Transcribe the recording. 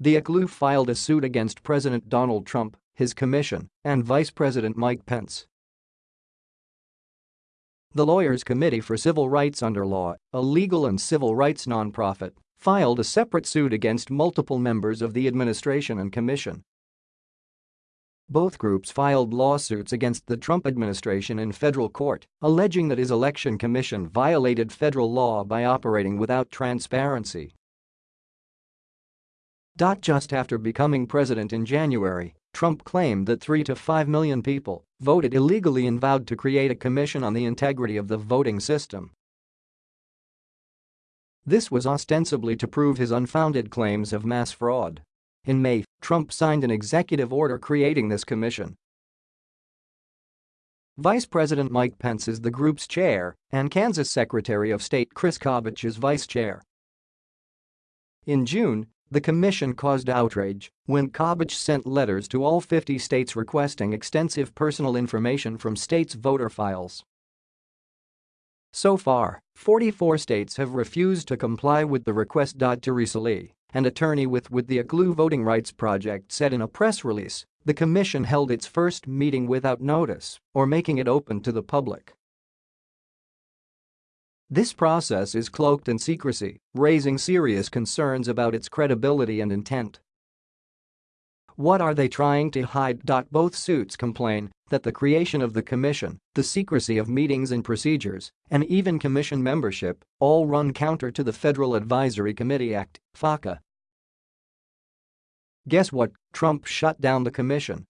The ACLU filed a suit against President Donald Trump, his commission, and Vice President Mike Pence. The Lawyers Committee for Civil Rights Under Law, a legal and civil rights nonprofit, filed a separate suit against multiple members of the administration and commission. Both groups filed lawsuits against the Trump administration in federal court, alleging that his election commission violated federal law by operating without transparency. Just after becoming president in January, Trump claimed that 3 to 5 million people voted illegally and vowed to create a commission on the integrity of the voting system. This was ostensibly to prove his unfounded claims of mass fraud. In May, Trump signed an executive order creating this commission. Vice President Mike Pence is the group's chair, and Kansas Secretary of State Chris Kobach is vice chair. In June, the commission caused outrage when Kobach sent letters to all 50 states requesting extensive personal information from states' voter files. So far, 44 states have refused to comply with the request. Teresa Lee, an attorney with, with the ACLU Voting Rights Project said in a press release, the commission held its first meeting without notice or making it open to the public. This process is cloaked in secrecy, raising serious concerns about its credibility and intent. What are they trying to hide? Both suits complain that the creation of the commission, the secrecy of meetings and procedures, and even commission membership all run counter to the Federal Advisory Committee Act, FACA. Guess what? Trump shut down the commission